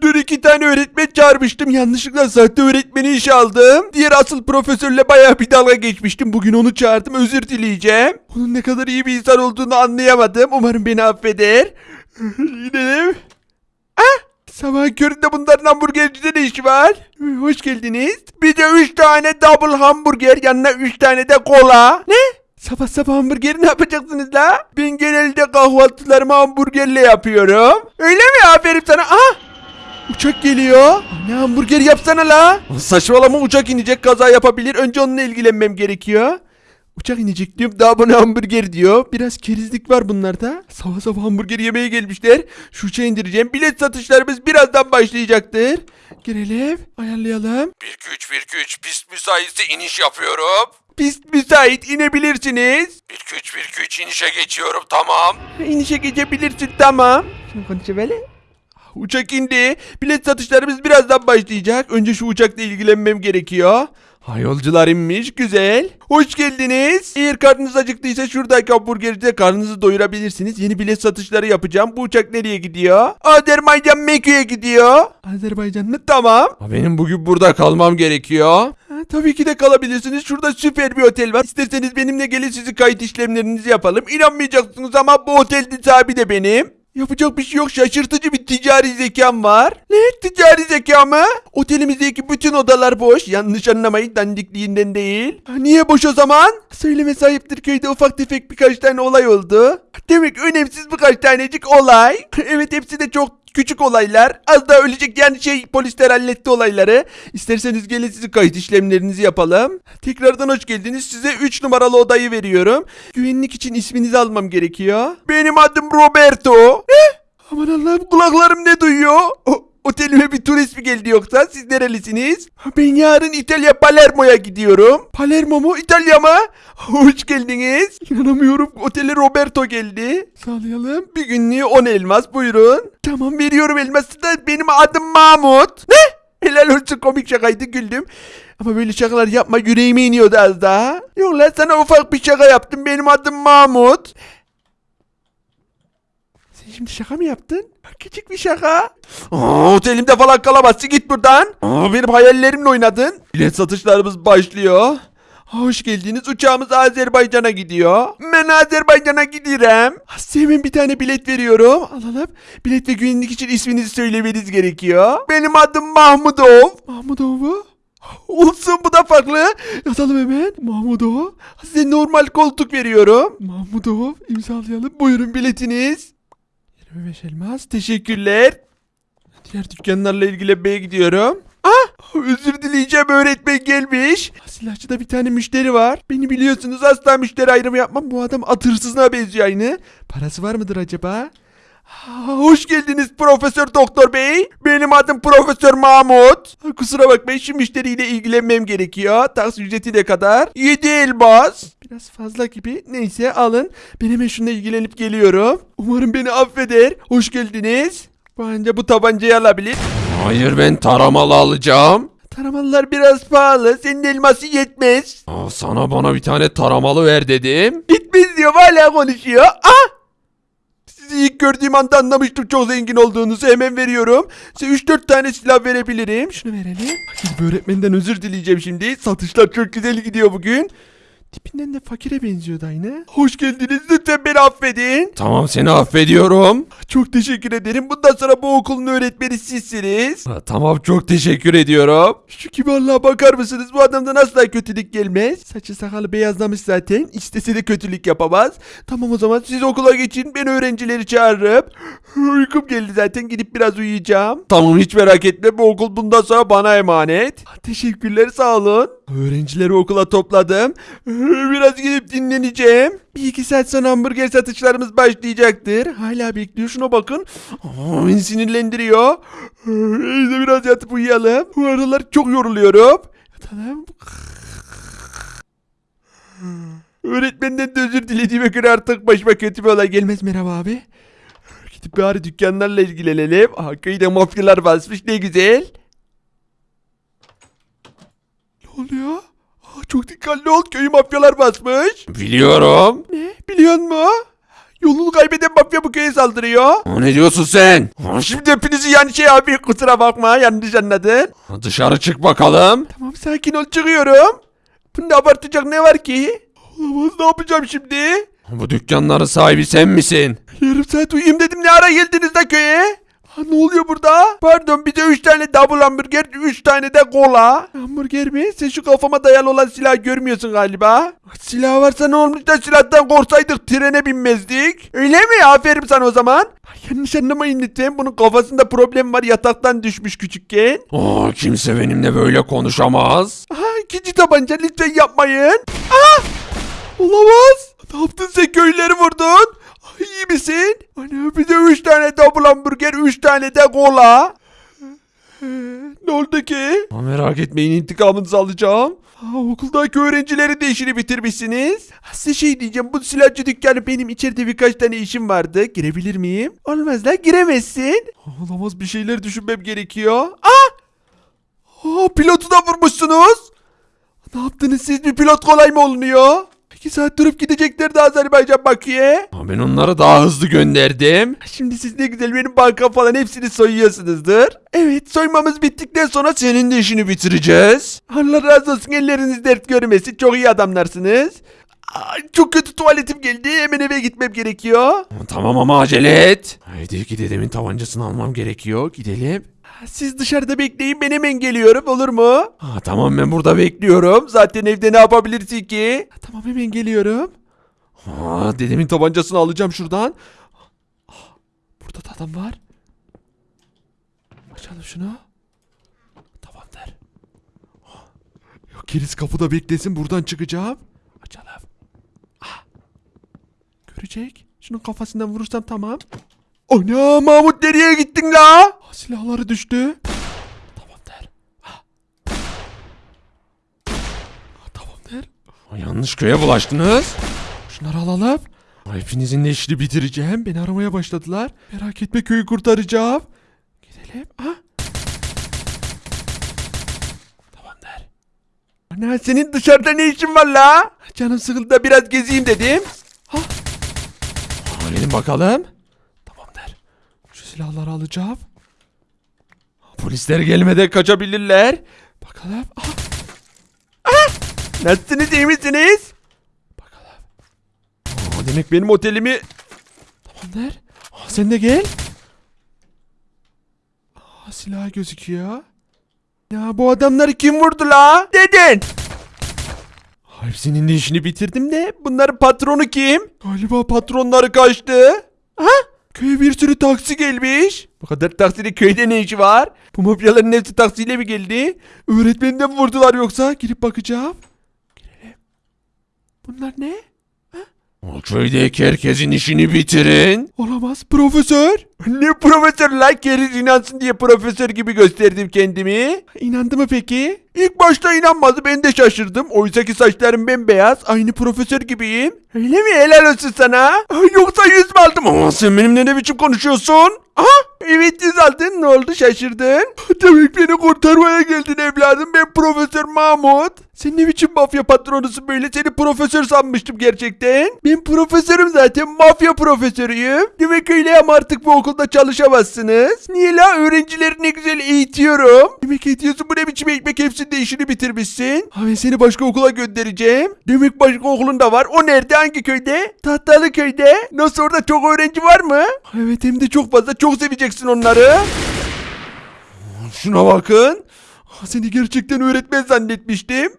Dur iki tane öğretmen çağırmıştım. Yanlışlıkla sahte öğretmeni işe aldım. Diğer asıl profesörle bayağı bir dalga geçmiştim. Bugün onu çağırdım. Özür dileyeceğim. Onun ne kadar iyi bir insan olduğunu anlayamadım. Umarım beni affeder. Gidelim. Ah! Sabah köründe bunların hamburgercide ne işi var? Hoş geldiniz. Bir de 3 tane double hamburger yanına 3 tane de kola. Ne? Sabah sabah hamburgeri ne yapacaksınız la? Ben genelde kahvaltılarımı hamburgerle yapıyorum. Öyle mi? Aferin sana. Ah! Uçak geliyor. Ne hamburger yapsana la. Saçmalama uçak inecek kaza yapabilir. Önce onunla ilgilenmem gerekiyor. Uçak inecek diyorum daha bana hamburger diyor. Biraz kerizlik var bunlarda. Sabah sabah hamburger yemeye gelmişler. Şu uçağı indireceğim. Bilet satışlarımız birazdan başlayacaktır. Girelim. Ayarlayalım. 1 2 3 1 2 3 pist müsaitse iniş yapıyorum. Pist müsait inebilirsiniz. 1 2 3 1 2 3 inişe geçiyorum tamam. İnişe geçebilirsin tamam. Şimdi konuşa böyle. Uçak indi. Bilet satışlarımız birazdan başlayacak. Önce şu uçakla ilgilenmem gerekiyor. Ha yolcular inmiş güzel. Hoş geldiniz. Eğer karnınız acıktıysa şuradaki hamburgercide karnınızı doyurabilirsiniz. Yeni bilet satışları yapacağım. Bu uçak nereye gidiyor? Azerbaycan Mekke'ye gidiyor. Azerbaycan mı? Tamam. Ha, Benim bugün burada kalmam gerekiyor. Tabii ki de kalabilirsiniz. Şurada süper bir otel var. İsterseniz benimle gelin sizi kayıt işlemlerinizi yapalım. İnanmayacaksınız ama bu otelin sahibi de benim. Yapacak bir şey yok. Şaşırtıcı bir ticari zekam var. Ne? Ticari zeka mı? Otelimizdeki bütün odalar boş. Yanlış anlamayın dandikliğinden değil. Niye boş o zaman? Söyleme sahiptir köyde ufak tefek birkaç tane olay oldu. Demek önemsiz birkaç tanecik olay. evet hepsi de çok küçük olaylar. Az daha ölecek yani şey polisler halletti olayları. İsterseniz gelin sizi kayıt işlemlerinizi yapalım. Tekrardan hoş geldiniz. Size 3 numaralı odayı veriyorum. Güvenlik için isminizi almam gerekiyor. Benim adım Roberto. Ne? Aman Allah'ım kulaklarım ne duyuyor? O, otelime bir turist mi geldi yoksa? Siz nerelisiniz? Ben yarın İtalya Palermo'ya gidiyorum. Palermo mu? İtalya mı? Hoş geldiniz. İnanamıyorum. Otele Roberto geldi. Sağlayalım. Bir günlüğü 10 elmas buyurun. Tamam veriyorum elması da benim adım Mahmut. Ne? Helal olsun komik şakaydı güldüm. Ama böyle şakalar yapma yüreğime iniyordu az daha. Yok lan sana ufak bir şaka yaptım. Benim adım Mahmut. Şimdi şaka mı yaptın? Küçük bir şaka. Aa, otelimde falan kalamazsın git buradan. Aa, benim hayallerimle oynadın. Bilet satışlarımız başlıyor. Hoş geldiniz. Uçağımız Azerbaycan'a gidiyor. Ben Azerbaycan'a gidiyorum. Hemen bir tane bilet veriyorum. Alalım. Bilet ve güvenlik için isminizi söylemeniz gerekiyor. Benim adım Mahmudov. Mahmudov mu? Olsun bu da farklı. Yazalım hemen. Mahmudov. Size normal koltuk veriyorum. Mahmudov imzalayalım. Buyurun biletiniz. 25 elmas. Teşekkürler. Diğer dükkanlarla ilgilenmeye gidiyorum. Ah! Özür dileyeceğim öğretmen gelmiş. Silahçıda bir tane müşteri var. Beni biliyorsunuz asla müşteri ayrımı yapmam. Bu adam at hırsızına benziyor aynı. Parası var mıdır acaba? Hoş geldiniz Profesör Doktor Bey. Benim adım Profesör Mahmut. Kusura bakmayın şu müşteriyle ilgilenmem gerekiyor. Taksi ücreti ne kadar? 7 elmas. Biraz fazla gibi. Neyse alın. Ben hemen şununla ilgilenip geliyorum. Umarım beni affeder. Hoş geldiniz. Bence bu tabancayı alabilir. Hayır ben taramalı alacağım. Taramalılar biraz pahalı. Senin elması yetmez. Aa, sana bana bir tane taramalı ver dedim. Yetmez diyor hala konuşuyor. Ah! Sizi ilk gördüğüm anda anlamıştım çok zengin olduğunuzu. Hemen veriyorum. Size 3-4 tane silah verebilirim. Şunu verelim. Gidip öğretmenden özür dileyeceğim şimdi. Satışlar çok güzel gidiyor bugün. Tipinden de fakire benziyordu aynı. Hoş geldiniz. Lütfen beni affedin. Tamam seni affediyorum. Çok teşekkür ederim. Bundan sonra bu okulun öğretmeni sizsiniz. Ha, tamam çok teşekkür ediyorum. Şu kibarlığa bakar mısınız? Bu adamdan asla kötülük gelmez. Saçı sakalı beyazlamış zaten. İstese de kötülük yapamaz. Tamam o zaman siz okula geçin. Ben öğrencileri çağırırım. Uykum geldi zaten. Gidip biraz uyuyacağım. Tamam hiç merak etme bu okul bundan sonra bana emanet. Teşekkürler sağ olun. Öğrencileri okula topladım. Biraz gidip dinleneceğim. Bir iki saat sonra hamburger satışlarımız başlayacaktır. Hala bekliyor şuna bakın. Beni sinirlendiriyor. Neyse biraz yatıp uyuyalım. Bu aralar çok yoruluyorum. Yatalım. Öğretmenden de özür dilediğime göre artık başıma kötü bir olay gelmez merhaba abi. Gidip bari dükkanlarla ilgilenelim. Aha köyde mafyalar basmış ne güzel. Ne oluyor? Aa, çok dikkatli ol köyü mafyalar basmış. Biliyorum. Ne biliyor musun? Yolunu kaybeden mafya bu köye saldırıyor. Aa, Ne diyorsun sen? Şimdi hepinizi yani şey abi kusura bakma yanlış anladın. Dışarı çık bakalım. Tamam sakin ol çıkıyorum. Bunda abartacak ne var ki? Olamaz ne yapacağım şimdi? Bu dükkanların sahibi sen misin? Yarım saat uyuyayım dedim ne ara geldiniz de köye? Ha, ne oluyor burada? Pardon bize 3 tane double hamburger 3 tane de kola. Hamburger mi? Sen şu kafama dayalı olan silahı görmüyorsun galiba. Silah varsa ne olmuş da silahtan korksaydık trene binmezdik. Öyle mi? Aferin sana o zaman. Yanlış anlamayın lütfen. Bunun kafasında problem var yataktan düşmüş küçükken. Aa, kimse benimle böyle konuşamaz. Aha ikinci tabanca lütfen yapmayın. Ah! Olamaz. Ne yaptın sen köyleri vurdun? Misin? Ana bir de 3 tane double hamburger 3 tane de kola. Ne oldu ki? Aa, merak etmeyin intikamınızı alacağım. Ha, okuldaki öğrencileri de işini bitirmişsiniz. Ha, Size şey diyeceğim bu silahçı dükkanı benim içeride birkaç tane işim vardı. Girebilir miyim? Olmaz lan giremezsin. Olamaz bir şeyler düşünmem gerekiyor. Ah! Aa, pilotu da vurmuşsunuz. Ne yaptınız siz bir pilot kolay mı olunuyor? İki saat durup gideceklerdi Azerbaycan Bakü'ye. Aa, Ben onları daha hızlı gönderdim. Şimdi siz ne güzel benim banka falan hepsini soyuyorsunuzdur. Evet soymamız bittikten sonra senin de işini bitireceğiz. Allah razı olsun elleriniz dert görmesin çok iyi adamlarsınız. Ay, çok kötü tuvaletim geldi hemen eve gitmem gerekiyor. Tamam ama acele et. Haydi dedemin tabancasını almam gerekiyor. Gidelim. Siz dışarıda bekleyin ben hemen geliyorum olur mu? Aa, tamam ben burada bekliyorum. Zaten evde ne yapabilirsin ki? Tamam hemen geliyorum. Aa, dedemin tabancasını alacağım şuradan. Ah, Burada da adam var. Açalım şunu. Tamamdır. Ah, Yok gerisi kapıda beklesin buradan çıkacağım. Açalım. Ah. Görecek. Şunun kafasından vurursam tamam. Ana Mahmut nereye gittin la? Ah, Silahları düştü. Tamamdır. Ah. Ah, Tamamdır. Aa, yanlış köye bulaştınız. Şunları alalım. Hepinizin de işini bitireceğim. Beni aramaya başladılar. Merak etme köyü kurtaracağım. Gidelim. Ha? Tamamdır. Ana senin dışarıda ne işin var la? Canım sıkıldı da biraz gezeyim dedim. Ha? Aa, gelin bakalım. Silahları alacağım. Polisler gelmeden kaçabilirler. Bakalım. Aha. Ah! Nasılsınız iyi misiniz? Bakalım. Aa, demek benim otelimi... Tamamdır. Aa, sen de gel. Aa, silah gözüküyor. Ya bu adamları kim vurdu la? Dedin. Hepsinin de işini bitirdim de bunların patronu kim? Galiba patronları kaçtı. Ha? Köye bir sürü taksi gelmiş. Bu kadar taksinin köyde ne işi var? Bu mafyaların hepsi taksiyle mi geldi? Öğretmeni de mi vurdular yoksa? Girip bakacağım. Girelim. Bunlar ne? O köydeki herkesin işini bitirin. Olamaz profesör. Ne profesör lan keriz inansın diye profesör gibi gösterdim kendimi. İnandı mı peki? İlk başta inanmadı ben de şaşırdım. Oysa ki saçlarım bembeyaz aynı profesör gibiyim. Öyle mi helal olsun sana? Yoksa yüz mü aldım? Ama sen benimle ne biçim konuşuyorsun? Aha evet yüz aldın ne oldu şaşırdın? Demek beni kurtarmaya geldin evladım ben Profesör Mahmut. Sen ne biçim mafya patronusun böyle seni profesör sanmıştım gerçekten. Ben profesörüm zaten mafya profesörüyüm. Demek öyle ama artık bu okulda çalışamazsınız. Niye la öğrencileri ne güzel eğitiyorum. Demek ediyorsun bu ne biçim ekmek hepsinde işini bitirmişsin. Ben seni başka okula göndereceğim. Demek başka okulun da var. O nerede hangi köyde? Tahtalı köyde. Nasıl orada çok öğrenci var mı? Evet hem de çok fazla çok seveceksin onları. Şuna bakın. Ah, Seni gerçekten öğretmen zannetmiştim.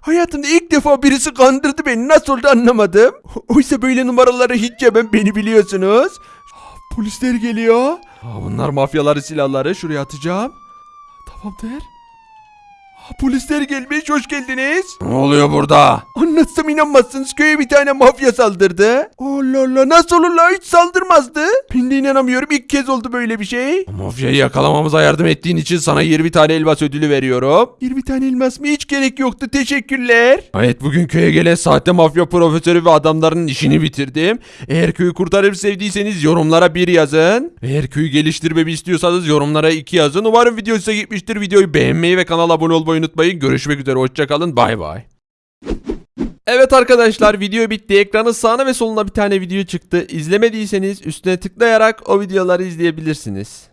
Hayatımda ilk defa birisi kandırdı beni. Nasıl oldu anlamadım. Oysa böyle numaraları hiç yemem beni biliyorsunuz. Ah, Polisler geliyor. Aa, bunlar mafyaları silahları. Şuraya atacağım. Tamamdır. Aa, Polisler gelmiş. Hoş geldiniz. Ne oluyor burada? Anlatsam inanmazsınız köye bir tane mafya saldırdı. Allah Allah nasıl olur la hiç saldırmazdı. Ben de inanamıyorum ilk kez oldu böyle bir şey. Mafyayı yakalamamıza yardım ettiğin için sana 20 tane elmas ödülü veriyorum. 20 tane elmas mı hiç gerek yoktu teşekkürler. Evet bugün köye gelen sahte mafya profesörü ve adamların işini bitirdim. Eğer köyü kurtarıp sevdiyseniz yorumlara bir yazın. Eğer köyü geliştirmemi istiyorsanız yorumlara iki yazın. Umarım video size gitmiştir. Videoyu beğenmeyi ve kanala abone olmayı unutmayın. Görüşmek üzere hoşçakalın bay bay. Evet arkadaşlar video bitti. Ekranın sağına ve soluna bir tane video çıktı. İzlemediyseniz üstüne tıklayarak o videoları izleyebilirsiniz.